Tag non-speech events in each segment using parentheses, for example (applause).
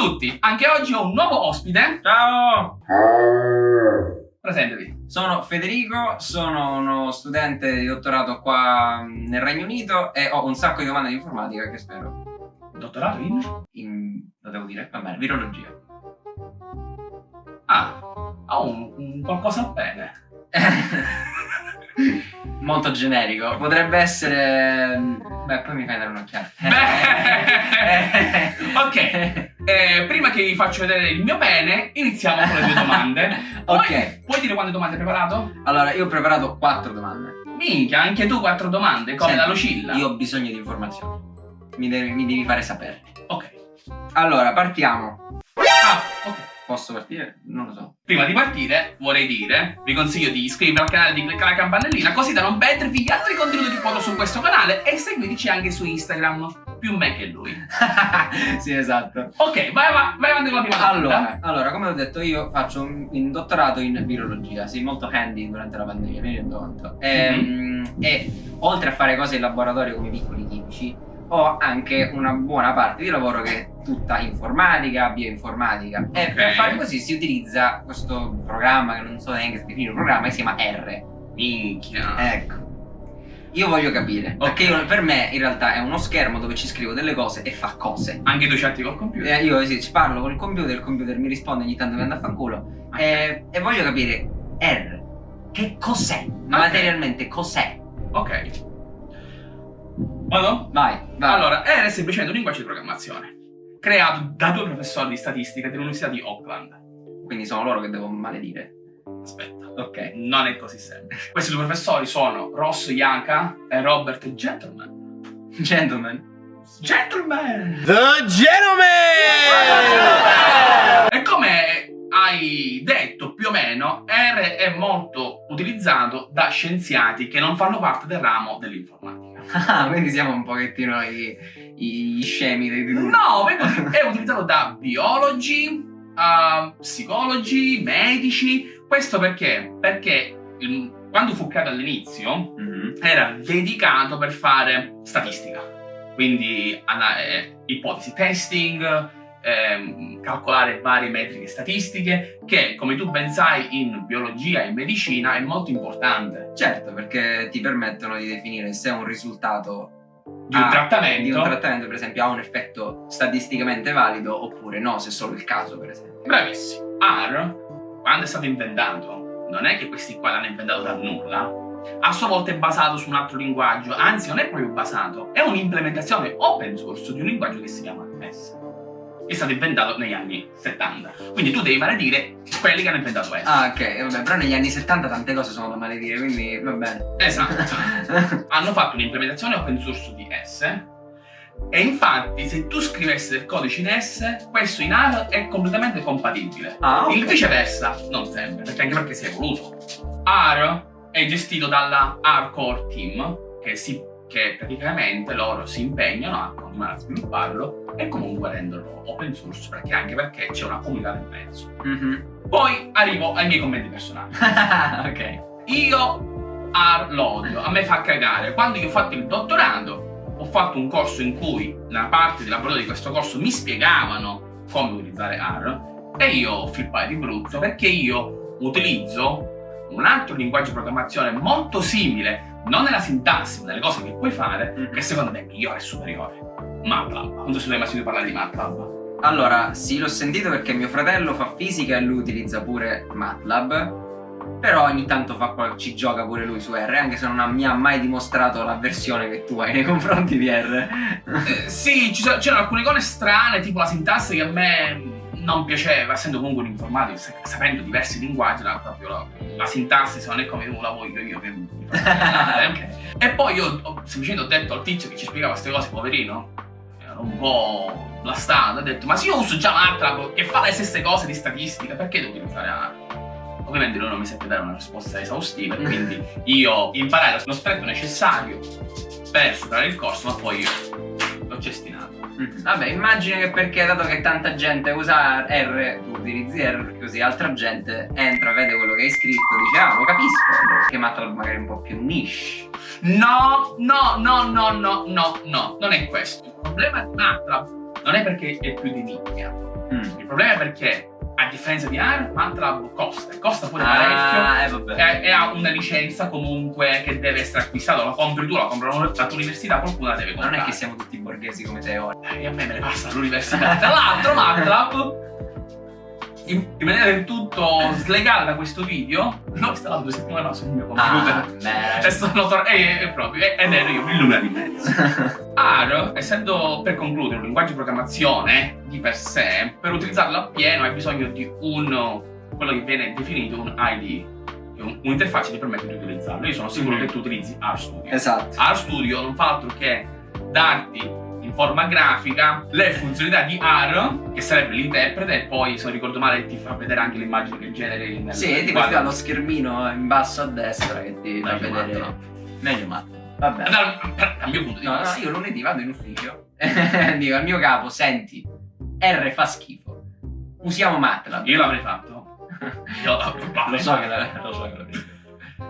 tutti, anche oggi ho un nuovo ospite. Ciao! Presentevi. Sono Federico, sono uno studente di dottorato qua nel Regno Unito e ho un sacco di domande di informatica che spero. Dottorato in? In... lo devo dire? Va bene, virologia. Ah, ho un, un qualcosa bene. (laughs) Molto generico. Potrebbe essere... Beh, poi mi fai dare un'occhiata. (laughs) Ok. Eh, prima che vi faccio vedere il mio pene, iniziamo con le due domande. Puoi, (laughs) Ok. puoi dire quante domande hai preparato? Allora, io ho preparato quattro domande. Minchia, anche tu quattro domande, come Senti, la Lucilla. Io ho bisogno di informazioni. Mi devi, mi devi fare sapere. Ok. Allora, partiamo. Ah, ok. Posso partire? Non lo so. Prima di partire, vorrei dire, vi consiglio di iscrivervi al canale, di cliccare la campanellina, così da non perdervi gli altri contenuti che porto su questo canale e seguiteci anche su Instagram, più me che lui. (laughs) sì, esatto. Ok, vai, vai, vai avanti con la prima domanda. Allora, allora, come ho detto io faccio un, un dottorato in virologia, sì, molto handy durante la pandemia, mi rendo conto. Ehm, E, oltre a fare cose in laboratorio come piccoli chimici, ho anche una buona parte di lavoro che tutta informatica, bioinformatica. E Ok. per fare così si utilizza questo programma, che non so neanche definire un programma, che si chiama R. Minchia. Ecco. Io voglio capire, perché io- per me in realtà è uno schermo dove ci scrivo delle cose e fa cose. Anche tu chatti col computer? Eh, io sì, ci parlo col computer, il computer mi risponde ogni tanto che anda a fanculo. E, e voglio capire, R, che cos'è? Materialmente cos'è? Ok. Vado? Vai, vai. Allora, R è semplicemente un linguaggio di programmazione creato da due professori di statistica dell'Università di Auckland. Quindi sono loro che devo maledire. Aspetta, Ok. non è così semplice. Questi due professori sono Ross Yaka e Robert Gentleman. Gentlemen. Gentleman! The Gentleman! E come hai detto più o meno, R è molto utilizzato da scienziati che non fanno parte del ramo dell'informatica. Ah, quindi siamo un pochettino i, i- gli scemi dei due. No, è utilizzato da biologi, uh, psicologi, medici. Questo perché? Perché il- quando fu creato all'inizio Mhm. era dedicato per fare statistica. Quindi ana- eh, ipotesi testing, ehm, calcolare varie metriche statistiche, che come tu ben sai in biologia e in medicina è molto importante. Certo, perché ti permettono di definire se un risultato Di un Ah, trattamento. di un trattamento, per esempio, ha un effetto statisticamente valido oppure no, se è solo il caso, per esempio. Bravissimo. R, quando è stato inventato, non è che questi qua l'hanno inventato da nulla. A sua volta è basato su un altro linguaggio, anzi non è proprio basato, è un'implementazione open source di un linguaggio che si chiama S. È stato inventato negli anni 70. Quindi tu devi maledire quelli che hanno inventato S. Ah, ok, vabbè, però negli anni 70 tante cose sono da maledire, quindi va bene. Esatto. (laughs) hanno fatto un'implementazione open source di S e infatti se tu scrivessi del codice in S, questo in R è completamente compatibile. ah, ok. Il viceversa non sempre, perché anche perché si è evoluto. R è gestito dalla R Core Team, che, si- che praticamente loro si impegnano a continuare a svilupparlo e comunque renderlo open source, perché anche perché c'è una comunità nel mezzo. Mhm. Poi arrivo ai miei commenti personali. (laughs) ok. Io R l'odio, a me fa cagare. Quando io ho fatto il dottorato, ho fatto un corso in cui nella parte di laboratorio di questo corso mi spiegavano come utilizzare R e io flippai di brutto perché io utilizzo un altro linguaggio di programmazione molto simile, non nella sintassi, ma nelle cose che puoi fare, Mhm. che secondo me è migliore e superiore. MATLAB. Non so se tu hai mai sentito parlare di MATLAB. Allora, sì, l'ho sentito perché mio fratello fa fisica e lui utilizza pure MATLAB. Però ogni tanto fa ci gioca pure lui su R, anche se non ha- mi ha mai dimostrato l'avversione che tu hai nei confronti di R. Eh, sì, c'erano alcune cose strane, tipo la sintassi che a me non piaceva, essendo comunque un informatico, sa- sapendo diversi linguaggi, la, proprio la, la sintassi se non è come la voglio io, che mi fa (laughs) cagare. ok. E poi io ho, semplicemente ho detto al tizio che ci spiegava queste cose, poverino, era un po' blastato, ho detto, ma se io uso già MATLAB che fa le stesse cose di statistica, perché devo utilizzare R? Ovviamente lui non mi seppe dare una risposta esaustiva, quindi (laughs) io imparai lo stretto necessario per superare il corso, ma poi io cestinato. Mm. Vabbè, immagino che perché dato che tanta gente usa R, tu utilizzi R, così altra gente entra, vede quello che hai scritto, dice ah, lo capisco, che MATLAB magari un po' più niche. No, no, no, no, no, no, no, non è questo. Il problema di MATLAB non è perché è più di nicchia. Mm. Il problema è perché, a differenza di AR, MATLAB costa, e costa pure Ah, eh, parecchio. vabbè. E, e ha una licenza comunque che deve essere acquistata, la compri tu, la compra la tua università, qualcuno la deve Non comprare. è che siamo tutti borghesi come te ora. Eh, a me me ne passa all'università. Tra l'altro, MATLAB, in, in maniera del tutto slegata da questo video, l'ho installato due settimane fa sul mio computer. Ah. E sono tor- e, proprio, e- ed ero io il numero di mezzo. (laughs) R, essendo per concludere un linguaggio di programmazione di per sé, per utilizzarlo appieno hai bisogno di un quello che viene definito un IDE, un- un'interfaccia che ti permette di utilizzarlo. Io sono sicuro Mhm. che tu utilizzi RStudio. esatto. RStudio non fa altro che darti in forma grafica le funzionalità di R, che sarebbe l'interprete, e poi se non ricordo male ti fa vedere anche l'immagine che generi nel Sì, ti dà lo schermino in basso a destra che ti fa vedere. matto, Meglio matto. Vabbè. Dal, mio punto di No, no, vista. io lunedì vado in ufficio. (laughs) Dico al mio capo, senti, R fa schifo. Usiamo MATLAB. Io l'avrei fatto. (laughs) Io Lo so che la- lo so che l'avrei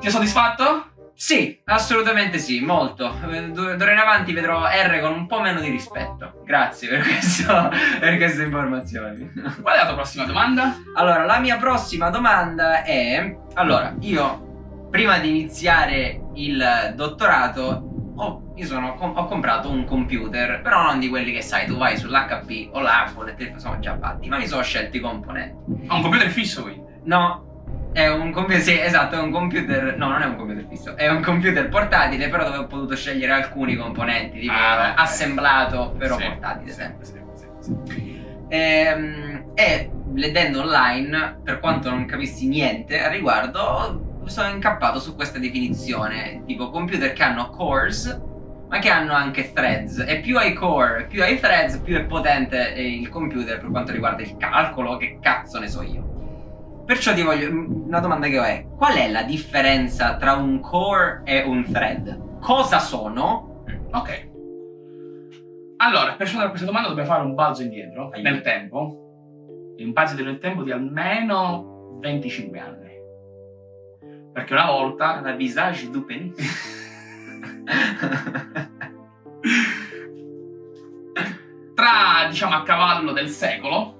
Ti è soddisfatto? Sì, assolutamente sì, molto. D'ora in avanti vedrò R con un po' meno di rispetto. Grazie per, (laughs) questo, per queste informazioni. (laughs) Qual è la tua prossima domanda? Allora, la mia prossima domanda è... Allora, io prima di iniziare il dottorato ho, sono- ho comprato un computer, però non di quelli che sai, tu vai sull'HP o l'Apple e te sono già fatti, ma mi sono scelti i componenti. Ho un computer fisso quindi. No, è un computer, sì, esatto, è un computer, no, non è un computer fisso, è un computer portatile, però dove ho potuto scegliere alcuni componenti, tipo Ah, assemblato, però Sì, portatile sì, sempre. sì, sì, sì. Ehm, E, leggendo online, per quanto non capissi niente al riguardo, sono incappato su questa definizione, tipo computer che hanno cores, ma che hanno anche threads. E più hai core, più hai threads, più è potente il computer per quanto riguarda il calcolo, che cazzo ne so io. Perciò ti voglio. Una domanda che ho è: qual è la differenza tra un core e un thread? Cosa sono? Ok. Allora, per rispondere a questa domanda dobbiamo fare un balzo indietro Aiuto. nel tempo. Un balzo nel tempo di almeno 25 anni. Perché una volta La visage du penis. (laughs) tra, diciamo, a cavallo del secolo,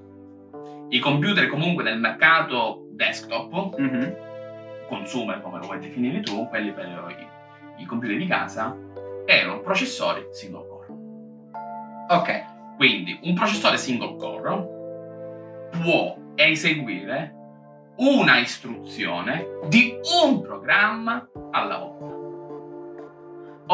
i computer comunque del mercato desktop, Mhm. consumer come lo vuoi definire tu, quelli per i, i computer di casa, erano processori single core. Ok. Quindi un processore single core può eseguire una istruzione di un programma alla volta.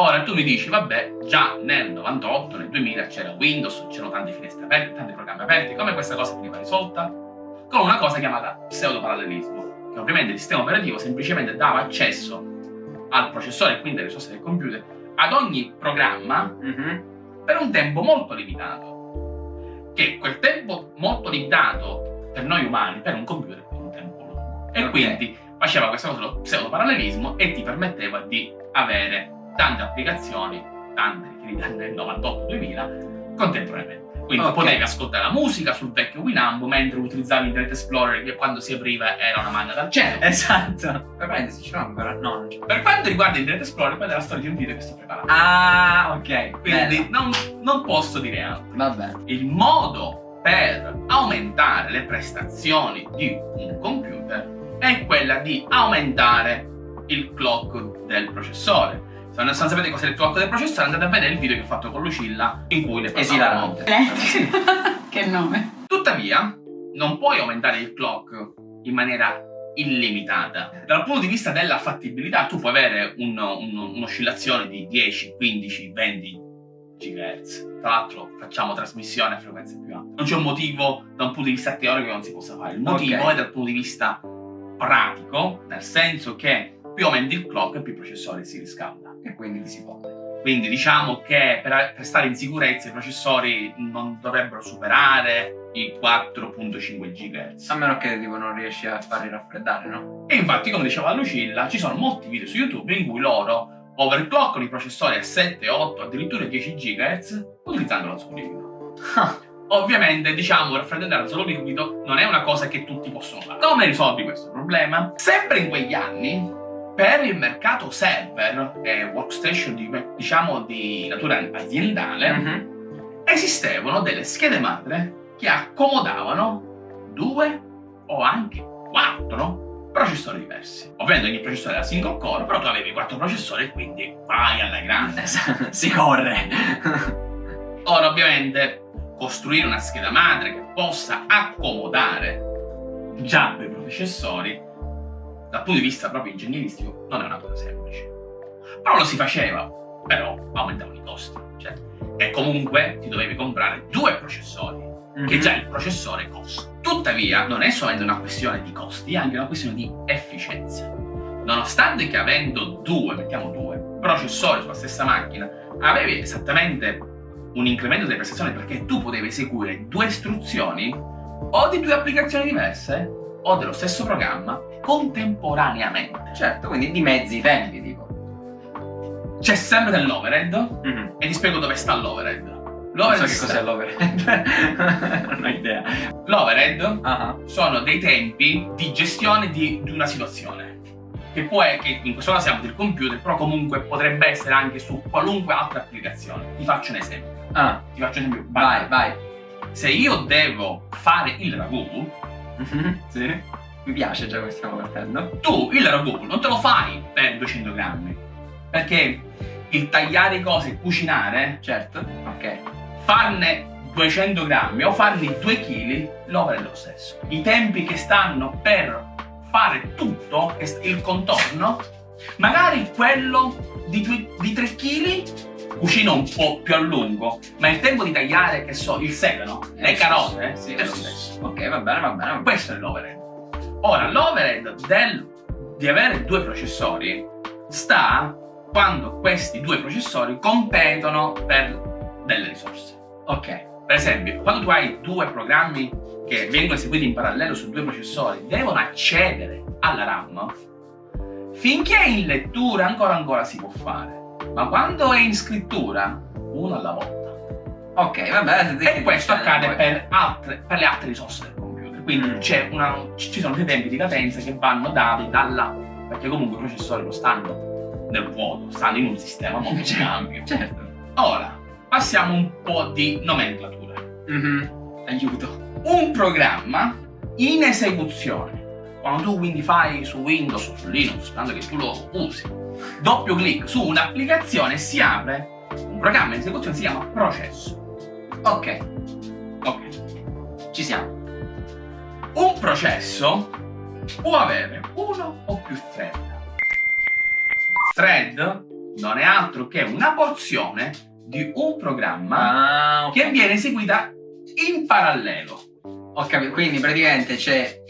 Ora tu mi dici, vabbè, già nel 98, nel 2000 c'era Windows, c'erano tante finestre aperte, tanti programmi aperti, come questa cosa veniva risolta? Con una cosa chiamata pseudoparallelismo, che ovviamente il sistema operativo semplicemente dava accesso al processore e quindi alle risorse del computer ad ogni programma Mhm. per un tempo molto limitato. Che quel tempo molto limitato per noi umani, per un computer, è un tempo lungo. E Ok. quindi faceva questa cosa dello pseudoparallelismo e ti permetteva di avere tante applicazioni, tante nel 98-2000, contemporaneamente. Quindi Ok. potevi ascoltare la musica sul vecchio Winamp mentre utilizzavi Internet Explorer che quando si apriva era una manna dal cielo. Esatto. Per parentesi, ce l'ho ancora? No, non c'è. Per quanto riguarda Internet Explorer, quella è la storia di un video che sto preparando. Ah, ok. Quindi non, non posso dire altro. Vabbè. il modo per aumentare le prestazioni di un computer è quella di aumentare il clock del processore. Se non sapete cos'è il clock del processore andate a vedere il video che ho fatto con Lucilla in cui ne parlavamo. Esilarante. che nome? Tuttavia, non puoi aumentare il clock in maniera illimitata. Dal punto di vista della fattibilità, tu puoi avere un- un- un'oscillazione di 10, 15, 20 GHz. Tra l'altro, facciamo trasmissione a frequenze più alte. Non c'è un motivo da un punto di vista teorico che non si possa fare. Il motivo Ok. è dal punto di vista pratico, nel senso che più aumenti il clock più il processore si riscalda. E quindi ti si fonde. Quindi diciamo che per, per stare in sicurezza i processori non dovrebbero superare i 4.5 GHz. A meno che tipo non riesci a farli raffreddare, no? E infatti, come diceva Lucilla, ci sono molti video su YouTube in cui loro overcloccano i processori a 7, 8, addirittura 10 GHz utilizzando l'azoto liquido. (laughs) Ovviamente, diciamo, raffreddare l'azoto liquido non è una cosa che tutti possono fare. Come risolvi questo problema? Sempre in quegli anni, per il mercato server e workstation di, diciamo di natura aziendale, Mhm. esistevano delle schede madre che accomodavano due o anche quattro processori diversi. Ovviamente ogni processore era single core, però tu avevi quattro processori e quindi vai alla grande. (laughs) si corre. (laughs) Ora ovviamente costruire una scheda madre che possa accomodare già due processori dal punto di vista proprio ingegneristico non è una cosa semplice. Però lo si faceva, però aumentavano i costi. Cioè, e comunque ti dovevi comprare due processori, mm-hmm. che mhm. già il processore costa. Tuttavia non è solamente una questione di costi, è anche una questione di efficienza. Nonostante che avendo due, mettiamo due, processori sulla stessa macchina, avevi esattamente un incremento delle prestazioni perché tu potevi eseguire due istruzioni o di due applicazioni diverse o dello stesso programma contemporaneamente. Certo, quindi di mezzi tempi, tipo. C'è sempre dell'overhead mm -hmm. e ti spiego dove sta l'overhead. L'overhead non so che cos'è l'overhead. (laughs) non ho idea. L'overhead uh -huh. sono dei tempi di gestione di, di una situazione. Che può che in questo caso siamo del computer, però comunque potrebbe essere anche su qualunque altra applicazione. Ti faccio un esempio. Ah. Ti faccio un esempio. Vai, vai. Se io devo fare il ragù, mm -hmm. sì. Mi piace già come stiamo partendo. Tu il ragù non te lo fai per 200 grammi. Perché il tagliare cose e cucinare, certo, ok, farne 200 grammi o farne 2 kg, l'opera è lo stesso. I tempi che stanno per fare tutto, il contorno, magari quello di, di 3 kg cucina un po' più a lungo, ma il tempo di tagliare, che so, il sedano, le carote, sì, è lo stesso. Ok, va bene, va bene. Questo è l'overhead. Ora, l'overhead del, di avere due processori sta quando questi due processori competono per delle risorse. Ok. Per esempio, quando tu hai due programmi che vengono eseguiti in parallelo su due processori, devono accedere alla RAM, finché è in lettura ancora ancora si può fare, ma quando è in scrittura, uno alla volta. Ok, vabbè. E questo accade per, altre, per, le altre risorse. Quindi una, ci sono dei tempi di cadenza che vanno dati dalla... perché comunque i processori non stanno nel vuoto, stanno in un sistema molto più ampio. Certo. Ora, passiamo un po' di nomenclatura. Mm -hmm. Aiuto. Un programma in esecuzione. Quando tu quindi fai su Windows o su Linux, sperando che tu lo usi, doppio clic su un'applicazione si apre un programma in esecuzione si chiama processo. Ok. Ok. Ci siamo. Un processo può avere uno o più thread thread non è altro che una porzione di un programma ah, okay. che viene eseguita in parallelo. Ho capito, quindi praticamente c'è...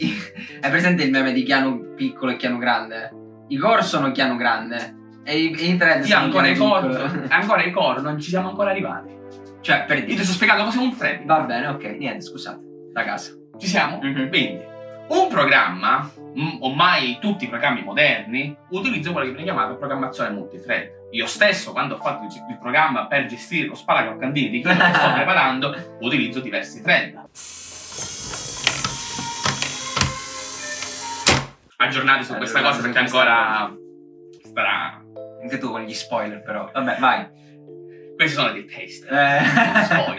È (laughs) presente il meme di Chiano piccolo e Chiano grande? I core sono Chiano grande e i, i thread sì, sono ancora i core, (laughs) ancora i core, non ci siamo ancora arrivati. Cioè, per dire... Io ti sto spiegando cos'è un thread. Va bene, ok, niente, scusate, da casa. Ci siamo? Mm -hmm. Quindi, un programma ormai tutti i programmi moderni utilizzano quello che viene chiamato programmazione multithread. Io stesso, quando ho fatto il programma per gestire lo sparacaccandini di chi lo sto (laughs) preparando, utilizzo diversi thread. Aggiornati su questa cosa perché ancora starà... Anche tu con gli spoiler però. Vabbè, vai. Questi sono dei test. Eh.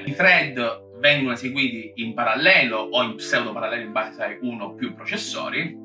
I thread vengono eseguiti in parallelo o in pseudo parallelo in base a uno o più processori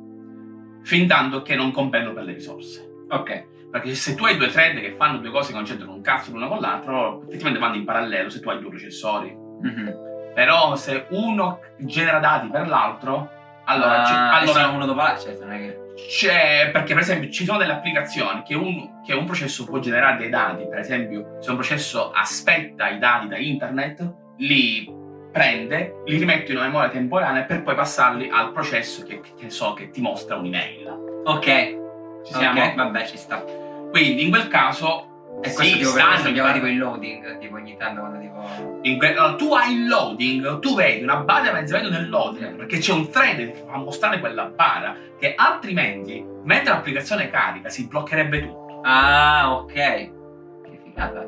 fin tanto che non competono per le risorse. Ok. Perché se tu hai due thread che fanno due cose che non c'entrano un cazzo l'uno con l'altro, effettivamente vanno in parallelo se tu hai due processori. Mm -hmm. Però se uno genera dati per l'altro, allora... Ah, allora uno dopo l'altro, certo, non è che... C'è, perché per esempio ci sono delle applicazioni che un, che un processo può generare dei dati, per esempio se un processo aspetta i dati da internet, li prende, li rimette in una memoria temporanea per poi passarli al processo che, che so che ti mostra un'email. Ok. Ci siamo? Okay. Vabbè, ci sta. Quindi in quel caso e questo sì, tipo stanno abbiamo tipo il loading, tipo ogni tanto quando tipo... Que... No, tu hai il loading, tu vedi una barra di avanzamento nel loading, perché c'è un thread che fa mostrare quella barra, che altrimenti, mentre l'applicazione carica, si bloccherebbe tutto. Ah, ok. Che figata.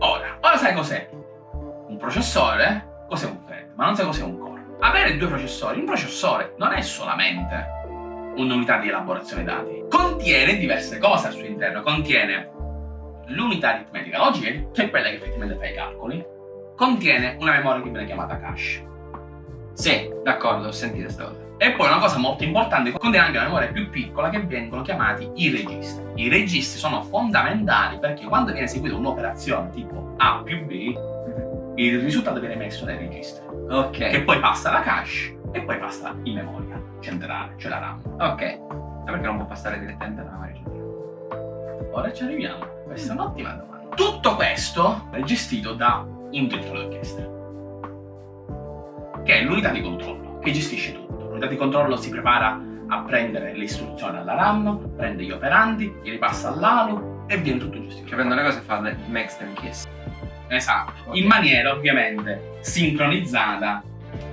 Ora, ora sai cos'è? Un processore cos'è un thread, ma non sai cos'è un core. Avere due processori, un processore non è solamente un'unità di elaborazione dati, contiene diverse cose al suo interno, contiene l'unità aritmetica logica, che è quella che effettivamente fa i calcoli, contiene una memoria che viene chiamata cache. Sì, d'accordo, ho sentito questa cosa. E poi una cosa molto importante, contiene anche una memoria più piccola che vengono chiamati i registri. I registri sono fondamentali perché quando viene eseguita un'operazione tipo A più B, il risultato viene messo nei registri. Ok. Che poi passa alla cache e poi passa in memoria centrale, cioè la RAM. Ok. E perché non può passare direttamente alla memoria centrale? Ora ci arriviamo. Questa è un'ottima domanda. Tutto questo è gestito da un direttore d'orchestra, che è l'unità di controllo, che gestisce tutto. L'unità di controllo si prepara a prendere le istruzioni alla RAM, prende gli operanti, li ripassa all'ALU e viene tutto gestito. Cioè prende le cose e fa le makes them kiss. Esatto, Ok. in maniera ovviamente sincronizzata,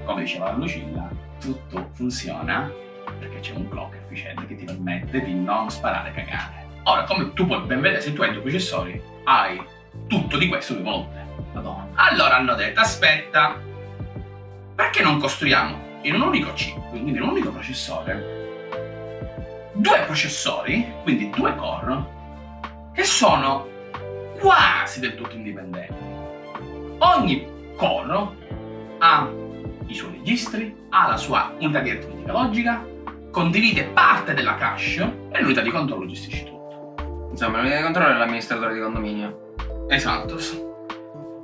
come diceva Lucilla, tutto funziona perché c'è un clock efficiente che ti permette di non sparare cagate. Ora, come tu puoi ben vedere, se tu hai due processori, hai tutto di questo due volte. Madonna. Allora hanno detto, aspetta, perché non costruiamo in un unico chip, quindi in un unico processore, due processori, quindi due core, che sono quasi del tutto indipendenti. Ogni core ha i suoi registri, ha la sua unità di aritmetica logica, condivide parte della cache e l'unità di controllo gestisce tutto. Insomma, l'unità di controllo è l'amministratore di condominio. Esatto.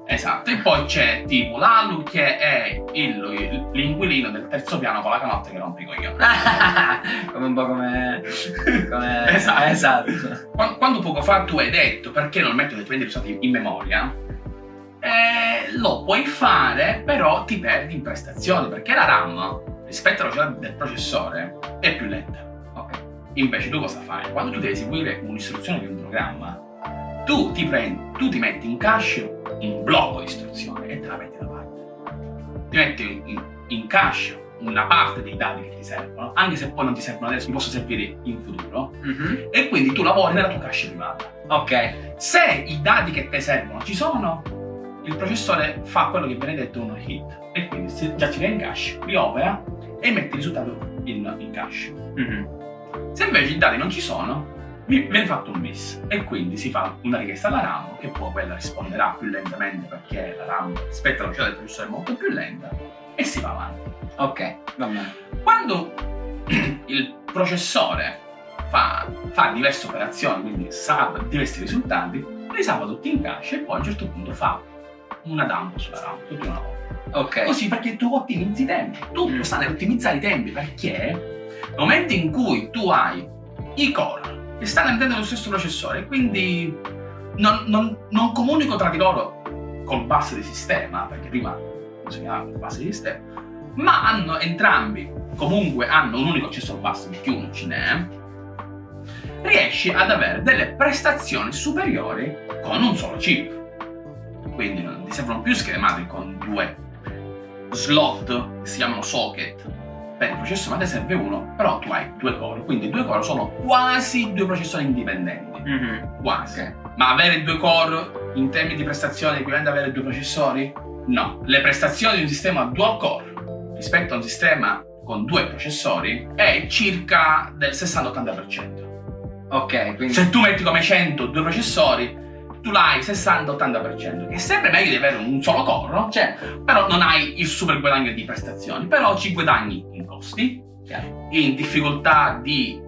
Esatto, e poi c'è tipo l'Alu che è il- l'inquilino del terzo piano con la canotta che rompe i coglioni. (laughs) come un po' come... come... Esatto. esatto. Quando, quando poco fa tu hai detto perché non metto dei prendi usati in memoria, eh, lo puoi fare, però ti perdi in prestazioni perché la RAM rispetto alla velocità del processore è più lenta. Ok. Invece tu cosa fai? Quando tu devi eseguire un'istruzione di un programma, tu ti, prendi, tu ti metti in cache un blocco di istruzione e te la metti da parte. Ti metti in, in cache una parte dei dati che ti servono, anche se poi non ti servono adesso, ti possono servire in futuro, Mhm. e quindi tu lavori nella tua cache privata. Ok. Se i dati che ti servono ci sono, il processore fa quello che viene detto uno hit, e quindi se già ci va in cache, li opera e mette il risultato in, in cache. Mhm. Se invece i dati non ci sono, vi- viene fatto un miss e quindi si fa una richiesta alla RAM che poi quella risponderà più lentamente perché la RAM rispetto alla velocità del processore è molto più lenta e si va avanti. Ok, va bene. Quando (clears throat) il processore fa, fa diverse operazioni, quindi salva diversi risultati, li salva tutti in cache e poi a un certo punto fa una dump sulla RAM, tutti una volta. Ok. Così perché tu ottimizzi i tempi. Tutto Mm. sta nell'ottimizzare i tempi perché nel momento in cui tu hai i core che stanno all'interno dello stesso processore, quindi non, non, non comunicano tra di loro col bus di sistema, perché prima si chiamava bus di sistema, ma hanno entrambi, comunque hanno un unico accesso al bus perché uno ce n'è, riesci ad avere delle prestazioni superiori con un solo chip. Quindi non servono più schede madri con due slot che si chiamano socket per il processore, ma te serve uno, però tu hai due core, quindi due core sono quasi due processori indipendenti. Mhm. Quasi. Ok. Ma avere due core in termini di prestazioni equivalente ad avere due processori? No. Le prestazioni di un sistema dual core rispetto a un sistema con due processori è circa del 60-80%. Ok, quindi... Se tu metti come 100 due processori, tu l'hai 60-80%, che è sempre meglio di avere un solo core, no? Cioè, però non hai il super guadagno di prestazioni, però ci guadagni in costi, chiaro. in difficoltà di,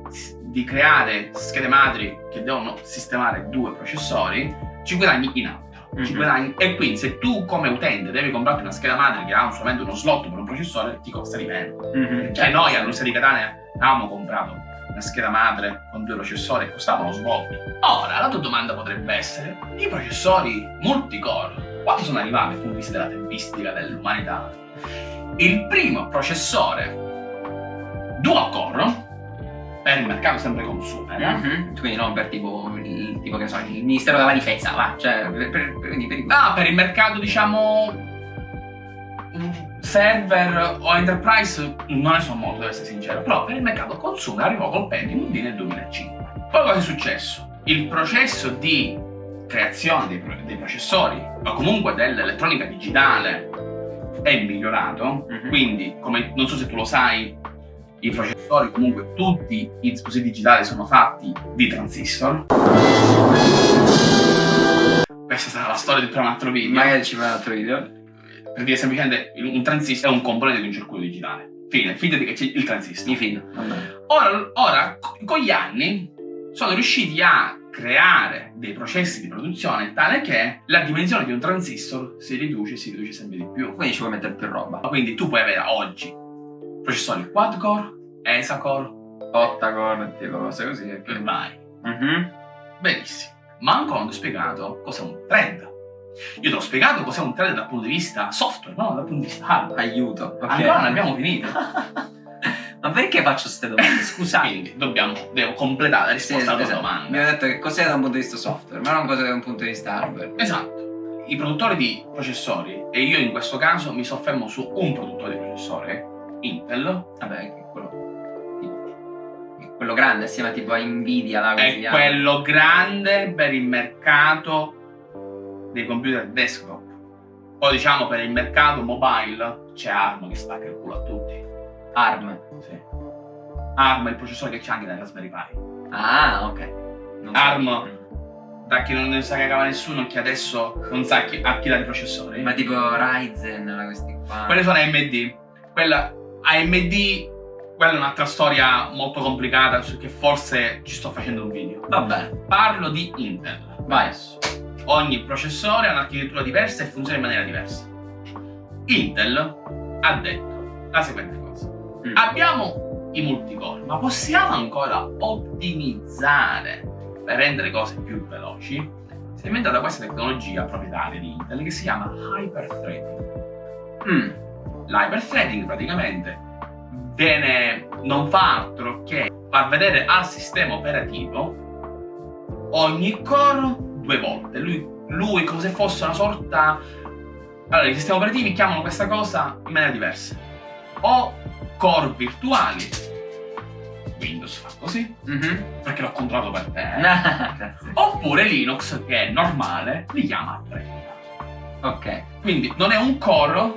di creare schede madri che devono sistemare due processori, ci guadagni in altro. Mhm. guadagni- e quindi se tu come utente devi comprarti una scheda madre che ha solamente uno slot per un processore, ti costa di meno. Mhm. Cioè noi all'Università di Catania avevamo comprato una scheda madre con due processori che costavano svolto. Ora, la tua domanda potrebbe essere, i processori multicore, quando sono arrivati dal punto di vista della tempistica dell'umanità? Il primo processore dual core, per il mercato sempre consumer, eh? Mhm. Quindi non per tipo, il, tipo che so, il Ministero della Difesa, va. Cioè, per, per, per, per Ah, per il mercato, diciamo. Mm, Server o enterprise non ne so molto, devo essere sincero. Però per il mercato consumer arrivò col Pentium D nel 2005. Poi cosa è successo? Il processo di creazione dei, dei processori, o comunque dell'elettronica digitale, è migliorato. Mhm. Quindi, come non so se tu lo sai, i processori, comunque tutti i dispositivi digitali sono fatti di transistor. Questa sarà la storia di un altro video. Magari ci fa un altro video. Per dire semplicemente un transistor è un componente di un circuito digitale. Fine, fidati che c'è il transistor. Mi fido. Vabbè. Ora, ora, co- con gli anni, sono riusciti a creare dei processi di produzione tale che la dimensione di un transistor si riduce, si riduce sempre di più. Quindi ci puoi mettere più roba. Quindi tu puoi avere oggi processori quad core, ESA core, Ottacore, tipo cose così. e vai. Mhm. Benissimo. Ma ancora non ti ho spiegato cos'è un thread. Io ti ho spiegato cos'è un thread dal punto di vista software, no? Dal punto di vista hardware. Aiuto. ok. Ancora non abbiamo finito. (laughs) Ma perché faccio queste domande? Scusate. Quindi dobbiamo, devo completare la Sì, risposta alla tua esatto. domanda. Mi ha detto che cos'è da un punto di vista software, ma non cos'è da un punto di vista hardware. Esatto. I produttori di processori, e io in questo caso mi soffermo su un produttore di processore, Intel, Vabbè, che è quello. quello grande, assieme a tipo a Nvidia, si è quello grande per il mercato dei computer desktop. Poi diciamo per il mercato mobile c'è ARM che spacca il culo a tutti. ARM. Sì. ARM è il processore che c'è anche nella Raspberry Pi. Ah, ok. Non so. ARM. Da chi non ne sa cagava nessuno, che adesso non sa chi, a chi dà i processori. Ma tipo Ryzen, questi qua. Quelle sono AMD. Quella AMD, quella è un'altra storia molto complicata su che forse ci sto facendo un video. Va bene. Parlo di Intel. Vai. Adesso. Ogni processore ha un'architettura diversa e funziona in maniera diversa. Intel ha detto la seguente cosa. Mm. Abbiamo i multicore, ma possiamo ancora ottimizzare per rendere cose più veloci? Si è inventata questa tecnologia proprietaria di Intel che si chiama hyperthreading. Mm. L'hyperthreading praticamente viene, non fa altro che far vedere al sistema operativo ogni core due volte. Lui, lui come se fosse una sorta... Allora, i sistemi operativi chiamano questa cosa in maniera diversa. O core virtuali, Windows fa così, Mhm. perché l'ho controllato per te. (laughs) Oppure Linux, che è normale, li chiama thread. Ok. Quindi non è un core,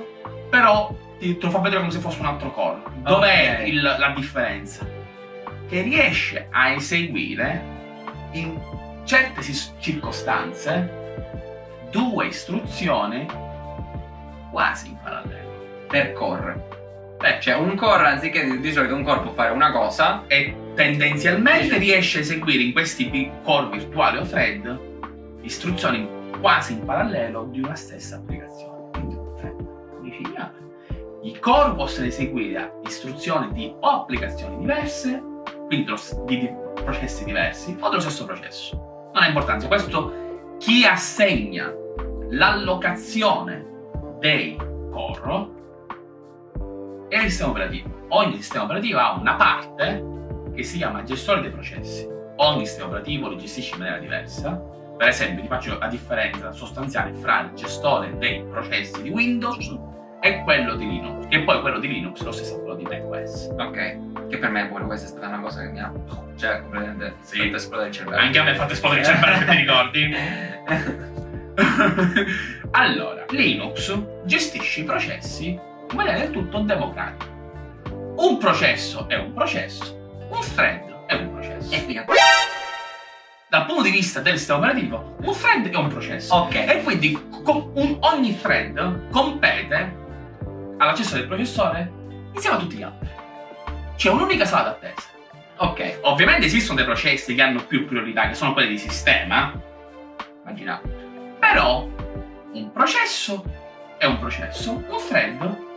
però ti, te lo fa vedere come se fosse un altro core. Dov'è Ok. il- la differenza? Che riesce a eseguire in certe circostanze due istruzioni quasi in parallelo. Per core. Beh, Cioè un core, anziché di, solito un core può fare una cosa. e tendenzialmente riesce a eseguire in questi core virtuali o thread istruzioni quasi in parallelo di una stessa applicazione. Quindi un thread unificato. I core possono eseguire istruzioni di o applicazioni diverse, quindi di processi diversi, o dello stesso processo. Non ha importanza, questo chi assegna l'allocazione dei core è il sistema operativo. Ogni sistema operativo ha una parte che si chiama gestore dei processi. Ogni sistema operativo li gestisce in maniera diversa. Per esempio, ti faccio la differenza sostanziale fra il gestore dei processi di Windows e quello di Linux. E poi quello di Linux è lo stesso quello di macOS. Ok. Che per me pure questa è stata una cosa che mi ha. Cioè, completamente. Sì. fatto esplodere il cervello. Anche a me ha fatto esplodere il cervello, se ti ricordi. (laughs) allora, Linux gestisce i processi in maniera del tutto democratica. Un processo è un processo, un thread è un processo. E figa. Dal punto di vista del sistema operativo, un thread è un processo. Ok. E quindi un- ogni thread compete all'accesso del processore insieme a tutti gli altri. C'è un'unica sala d'attesa. Ok. Ovviamente esistono dei processi che hanno più priorità, che sono quelli di sistema, Immaginate. però un processo è un processo, un thread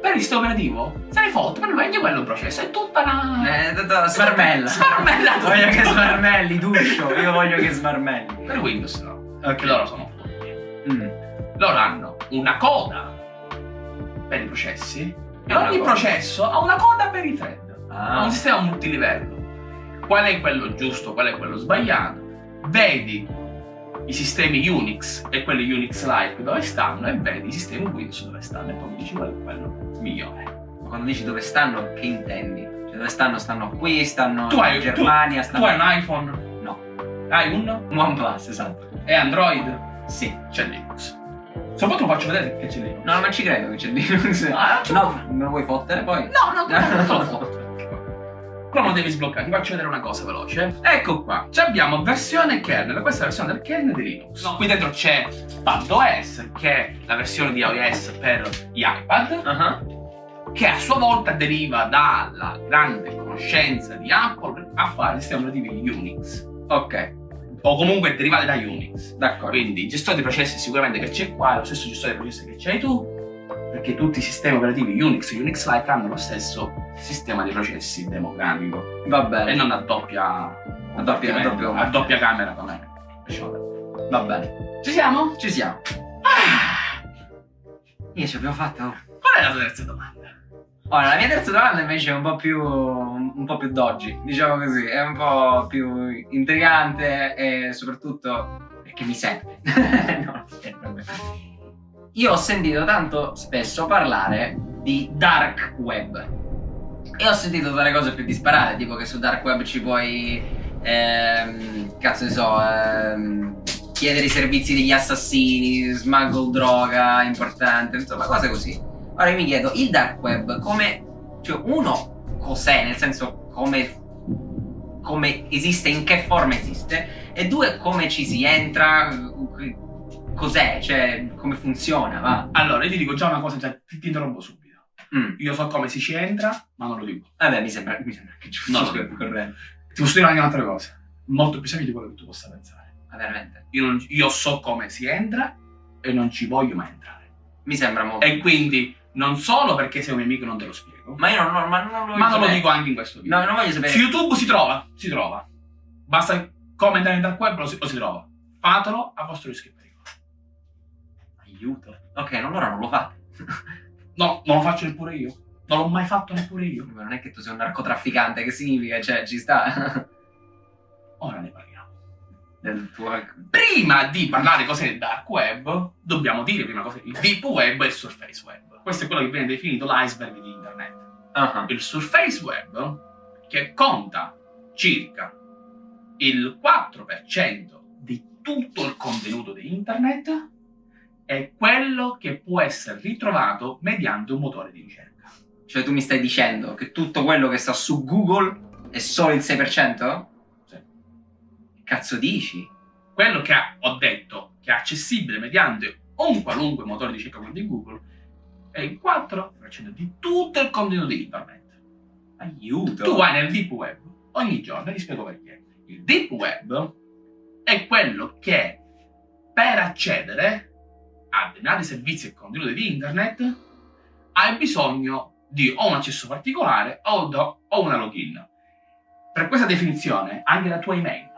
per il sistema operativo se ne fotte, per lui anche quello è un processo, è tutta la... Eh, tutta smarmella. Smarmella tutto. (laughs) voglio che smarmelli, Duscio. Io voglio che smarmelli. Per Windows no, Ok. perché loro sono fotti. Mm. Loro hanno una coda per i processi e Una ogni coda. processo ha una coda per i thread. Ah. un sistema multilivello. Qual è quello giusto, qual è quello sbagliato? Vedi i sistemi Unix e quelli Unix-like dove stanno e vedi i sistemi Windows dove stanno e poi mi dici qual è quello migliore. Ma Quando dici dove stanno, che intendi? Cioè, dove stanno? Stanno qui, stanno Tu hai- in Germania, Tu stanno. hai un iPhone? No. Hai un? Un OnePlus, esatto. E Android? Sì. C'è Linux. Soprattutto faccio vedere che c'è Linux. No, non ci credo che c'è Linux. Ah, non No, me lo vuoi fottere poi? No, no, no, non lo fotto. Però non devi sbloccare, ti faccio vedere una cosa veloce. Ecco qua, Ci abbiamo versione kernel, questa è la versione del kernel di Linux. No, qui dentro c'è PadOS, che è la versione di iOS per gli iPad, Uh -huh. che a sua volta deriva dalla grande conoscenza di Apple a fare sistemi operativi Unix. Ok. O comunque derivate da Unix. D'accordo. Quindi gestore di processi sicuramente che c'è qua è lo stesso gestore di processi che c'hai tu, perché tutti i sistemi operativi Unix e Unix-like hanno lo stesso sistema di processi democratico Va bene. e non a doppia, A doppia- a doppia- a doppia camera come Va bene. Ci siamo? Ci siamo. Ah, Io ci abbiamo fatto. qual è la tua terza domanda? Ora, la mia terza domanda invece è un po' più. un po' più doggy, diciamo così. È un po' più intrigante e soprattutto perché mi serve. (laughs) no, non serve. Io ho sentito tanto spesso parlare di dark web. E ho sentito delle cose più disparate, tipo che su dark web ci puoi. ehm, cazzo ne so. ehm, chiedere i servizi degli assassini, smuggle droga importante, insomma, cose così. Ora io mi chiedo, il dark web come... Cioè, uno, cos'è? Nel senso, come... come esiste, in che forma esiste? E due, come ci si entra? Cos'è? Cioè, come funziona? Va. Allora, io ti dico già una cosa, già, ti, ti interrompo subito. Mm. Io so come si ci entra, ma non lo dico. Vabbè, mi sembra, mi sembra che giusto. No, scusa, corretto. Ti posso dire anche un'altra cosa, molto più semplice di quello che tu possa pensare. Ma veramente. Io, non- io so come si entra e non ci voglio mai entrare. Mi sembra molto... E quindi, non solo perché sei un mio amico non te lo spiego, Ma io non, non- ma non lo ma non lo dico anche in questo video. No, non voglio sapere. Su YouTube si trova, si trova. Basta in dark web lo si, lo si trova. Fatelo a vostro rischio Aiuto. Ok, allora non lo fate. (laughs) No, non lo faccio neppure io. Non l'ho mai fatto neppure io. Ma non è che tu sei un narcotrafficante, che significa? Cioè, ci sta. (laughs) Ora ne parliamo. Tuo... Prima di parlare cos'è il dark web, dobbiamo dire prima cos'è il deep web e il surface web. Questo è quello che viene definito l'iceberg di internet. Ah, Il surface web, che conta circa il 4% di tutto il contenuto di internet, è quello che può essere ritrovato mediante un motore di ricerca. Cioè tu mi stai dicendo che tutto quello che sta su Google è solo il 6%? Sì. Cazzo dici? Quello che ho detto che è accessibile mediante un qualunque motore di ricerca come di Google è il 4% di tutto il contenuto di internet. Aiuto! Tu vai nel deep web ogni giorno, e ti spiego perché. Il deep web è quello che per accedere a determinati servizi e contenuti di internet hai bisogno di o un accesso particolare o, do- o una login. Per questa definizione anche la tua email,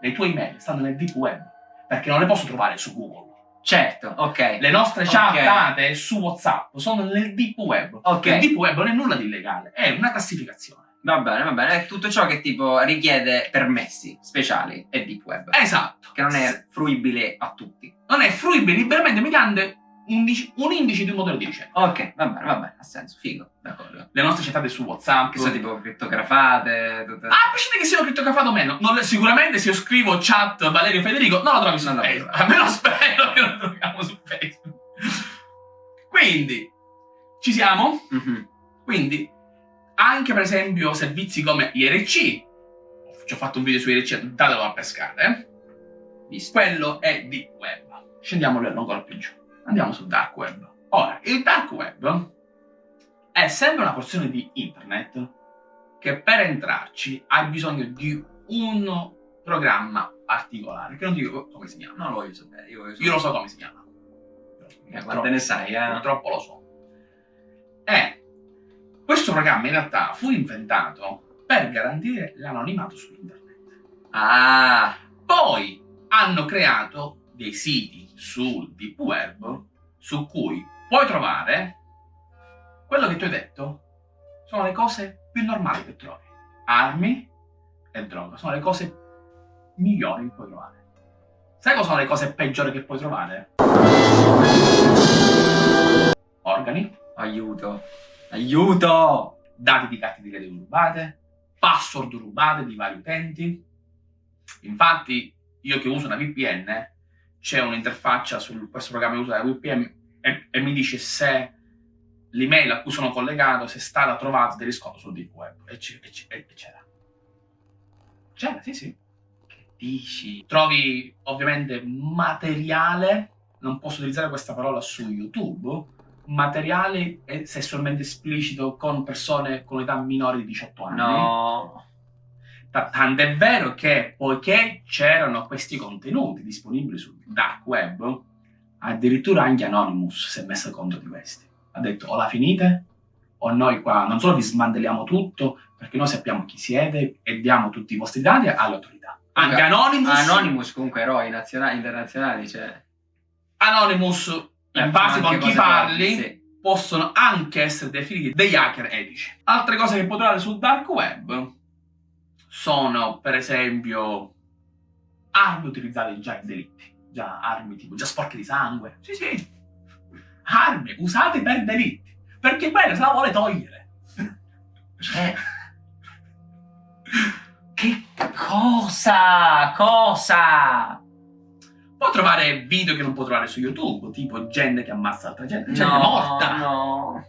le tue email stanno nel deep web perché non le posso trovare su Google. Certo, ok. Le nostre chat Ok. date su WhatsApp sono nel deep web. Ok. Il deep web non è nulla di illegale, è una classificazione. Va bene, va bene. È tutto ciò che tipo richiede permessi speciali è deep web. Esatto. Che non è fruibile a tutti. non è fruibile liberamente mediante un, indice- un indice di un motore di ricerca. Ok, va bene, va bene. Ha senso, figo. D'accordo. Le nostre chattate su WhatsApp. Che sono tipo crittografate. Tutte... Ah, a prescindere che siano criptografato o meno, non sicuramente se io scrivo chat Valerio Federico, non lo trovi su Non Facebook. Almeno spero che lo troviamo su Facebook. Quindi, ci siamo? Mhm. Quindi, anche per esempio servizi come IRC, ci ho fatto un video su IRC, datelo a pescare, eh? Quello è deep web. Scendiamo ancora più giù. Andiamo sul dark web. Ora, il dark web è sempre una porzione di internet che per entrarci hai bisogno di un programma particolare, che non dico come si chiama. Non lo voglio sapere. Io, voglio Io lo so come si chiama. Eh, Quante ne sai, eh? Purtroppo lo so. E questo programma in realtà fu inventato per garantire l'anonimato su internet. Ah, Poi hanno creato dei siti sul deep web su cui puoi trovare quello che ti ho detto sono le cose più normali che trovi. Armi e droga sono le cose migliori che puoi trovare. Sai cosa sono le cose peggiori che puoi trovare? Organi, aiuto. Aiuto! dati di carte di credito rubate, password rubate di vari utenti. Infatti, io che uso una VPN, c'è un'interfaccia su questo programma che usa la VPN e, e mi dice se l'email a cui sono collegato se è stata trovata del riscontro sul deep web. E c'era. C'era, sì, sì. Che dici? Trovi ovviamente materiale, non posso utilizzare questa parola su YouTube, materiale sessualmente esplicito con persone con età minori di 18 anni. No. Tant'è vero che poiché c'erano questi contenuti disponibili sul dark web, addirittura anche Anonymous si è messo contro di questi. Ha detto o la finite o noi qua non solo vi smantelliamo tutto perché noi sappiamo chi siete e diamo tutti i vostri dati alle autorità. Anche Anonymous... Anonymous comunque eroi nazionali, internazionali, cioè... Anonymous, in base con chi parli, sì. possono anche essere definiti degli hacker etici. Altre cose che puoi trovare sul dark web sono, per esempio, armi utilizzate già in delitti. Già armi tipo, già sporche di sangue. Sì, sì. Armi usate per delitti. Perché quello se la vuole togliere. Cioè... che cosa? Cosa? Può trovare video che non può trovare su YouTube, tipo gente che ammazza altra gente, gente no, morta. No.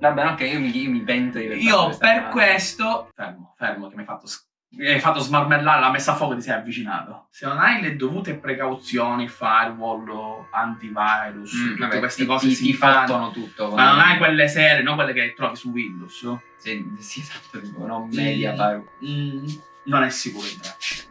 Vabbè, ok, io mi, io mi pento di Io per cosa. questo... Fermo, fermo, che mi hai fatto, mi hai fatto smarmellare la messa a fuoco ti sei avvicinato. Se non hai le dovute precauzioni, firewall, antivirus, mm, tutte vabbè, queste ti, cose ti, si ti fanno tutto. Ma non hai quelle serie, non quelle che trovi su Windows. Sì, sì esatto, tipo, non media firewall. Mm, non è sicuro entrarci.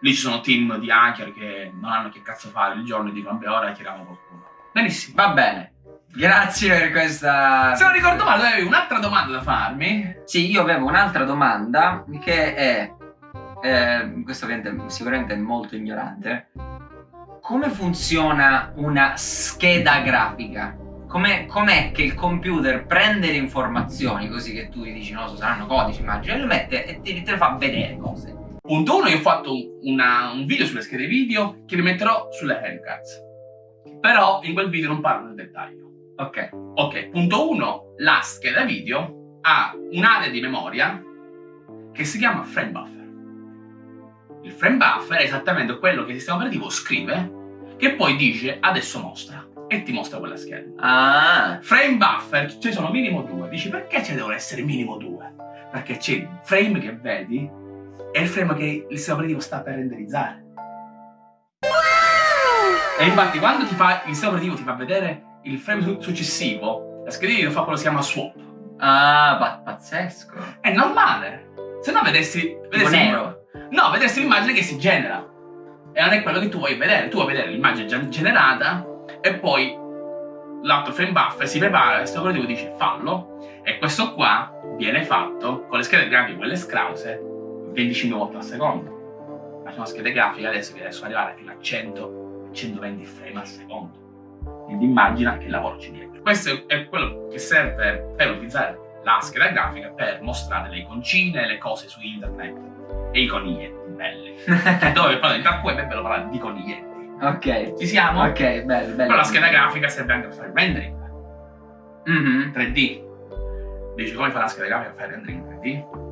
Lì ci sono team di hacker che non hanno che cazzo fare il giorno e dicono, vabbè, ora hackeriamo qualcuno. Benissimo. Va bene. Grazie per questa... Se non ricordo male, tu avevi un'altra domanda da farmi. Sì, io avevo un'altra domanda che è... Eh, questo ovviamente sicuramente è molto ignorante. Come funziona una scheda grafica? Com'è, com che il computer prende le informazioni così che tu gli dici no, saranno codici, immagini, e lo mette e ti, te le fa vedere cose? Punto 1, io ho fatto una, un video sulle schede video che vi metterò sulle handcards. Però in quel video non parlo nel dettaglio. Ok. Ok, punto 1. La scheda video ha un'area di memoria che si chiama frame buffer. Il frame buffer è esattamente quello che il sistema operativo scrive che poi dice adesso mostra e ti mostra quella scheda. Ah. Frame buffer ci sono minimo due. Dici perché ce devono essere minimo due? Perché c'è il frame che vedi e il frame che il sistema operativo sta per renderizzare. E infatti quando ti fa, il sistema operativo ti fa vedere il frame successivo, la scheda video fa quello che si chiama swap. Ah, pazzesco. È normale. Se no vedessi... vedessi nero. No, vedessi l'immagine che si genera. E non è quello che tu vuoi vedere. Tu vuoi vedere l'immagine già generata e poi l'altro frame buffer si prepara, il sistema operativo dice fallo e questo qua viene fatto con le schede grafiche, quelle scrause, 25 volte al secondo. Ma sono schede grafiche adesso che riescono ad arrivare fino a 100, 120 frame al secondo ed immagina che lavoro c'è dietro. Questo è quello che serve per utilizzare la scheda grafica per mostrare le iconcine, le cose su internet e i coniglietti belli. Dove parlare di web è bello parlare di coniglietti. Ok. Ci siamo? Ok, bello, bello. Però la scheda grafica serve anche per fare il rendering. Mm -hmm. 3D. Dici come fare la scheda grafica per fare il rendering 3D?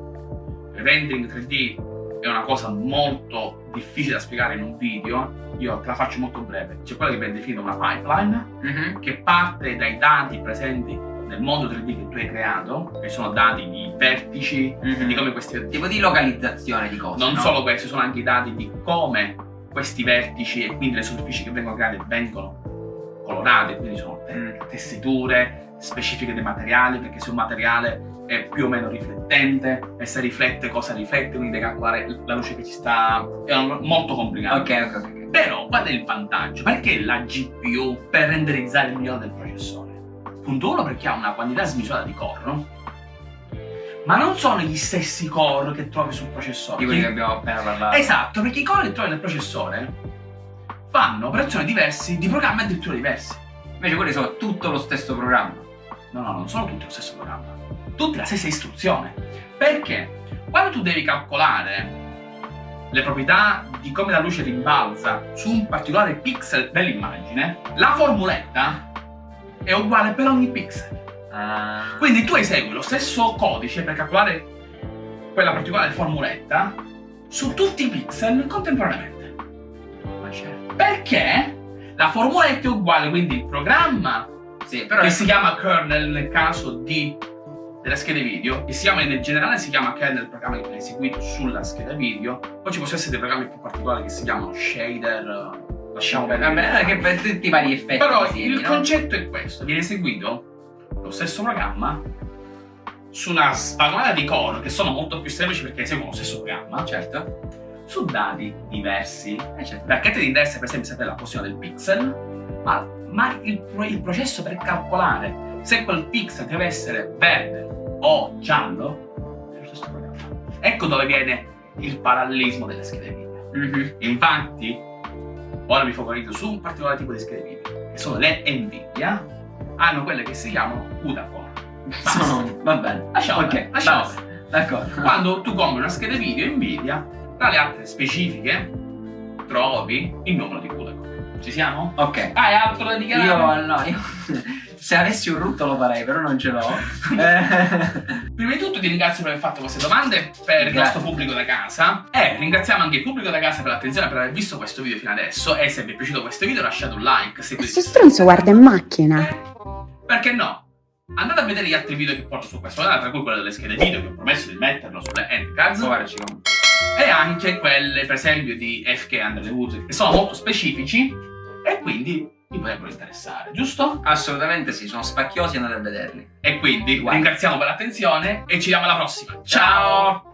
Rendering 3D è una cosa molto difficile da spiegare in un video, io te la faccio molto breve. C'è quella che viene definita una pipeline, mm -hmm. che parte dai dati presenti nel mondo 3D che tu hai creato, che sono dati di vertici, mm -hmm. di come questi... Tipo di localizzazione di cose, Non no? solo questi, sono anche i dati di come questi vertici e quindi le superfici che vengono create vengono colorate, quindi sono mm. tessiture specifiche dei materiali, perché se un materiale è più o meno riflettente e se riflette cosa riflette, quindi devi calcolare la luce che ci sta... è molto complicato. Ok, ok, ok. Però qual è il vantaggio? Perché la GPU per renderizzare il migliore del processore? Punto 1 perché ha una quantità smisurata di core, ma non sono gli stessi core che trovi sul processore. Di quelli che abbiamo appena parlato. Esatto, perché i core che trovi nel processore fanno operazioni diverse di programmi addirittura diversi. Invece quelli sono tutto lo stesso programma. No, no, non sono tutti lo stesso programma tutte la stessa istruzione. Perché quando tu devi calcolare le proprietà di come la luce rimbalza su un particolare pixel dell'immagine, la formuletta è uguale per ogni pixel. Ah. Quindi tu esegui lo stesso codice per calcolare quella particolare formuletta su tutti i pixel contemporaneamente. Ma certo. Perché la formuletta è uguale, quindi il programma Sì, però che si chiama kernel nel caso di, delle schede video e si chiama in generale si chiama kernel il programma che viene eseguito sulla scheda video poi ci possono essere dei programmi più particolari che si chiamano shader eh, lasciamo perdere Vabbè, che per tutti i vari effetti. però visivi, il no? concetto è questo viene eseguito lo stesso programma su una spagonata di core che sono molto più semplici perché eseguono lo stesso programma Certo. su dati diversi Eh, certo. perché ti interessa per esempio sapere la posizione del pixel, ma, ma il, il processo per calcolare se quel pixel deve essere verde o giallo è lo stesso programma. Ecco dove viene il parallelismo delle schede video. Mhm. Infatti, ora mi focalizzo su un particolare tipo di schede video, che sono le Nvidia, hanno quelle che si chiamano CUDA core. Basta. Sono- Va bene. Lasciamo Ok, lasciamo. D'accordo. Quando tu compri una scheda video Nvidia, tra le altre specifiche, trovi il numero di CUDA core. Ci siamo? Ok. Hai altro da dichiarare? Io no, io se avessi un rutto lo farei, però non ce l'ho. (laughs) Eh, Prima di tutto ti ringrazio per aver fatto queste domande per il Grazie. nostro pubblico da casa e ringraziamo anche il pubblico da casa per l'attenzione per aver visto questo video fino adesso e se vi è piaciuto questo video lasciate un like, seguite Questo stronzo guarda in macchina. perché no? Andate a vedere gli altri video che porto su questo canale, tra cui quello delle schede video che ho promesso di metterlo sulle handcards e anche quelle per esempio di FK Under the Woods che sono molto specifici e quindi vi potrebbero interessare, giusto? Assolutamente sì, sono spacchiosi, andate a vederli. E quindi Guarda. ringraziamo per l'attenzione e ci vediamo alla prossima. Ciao!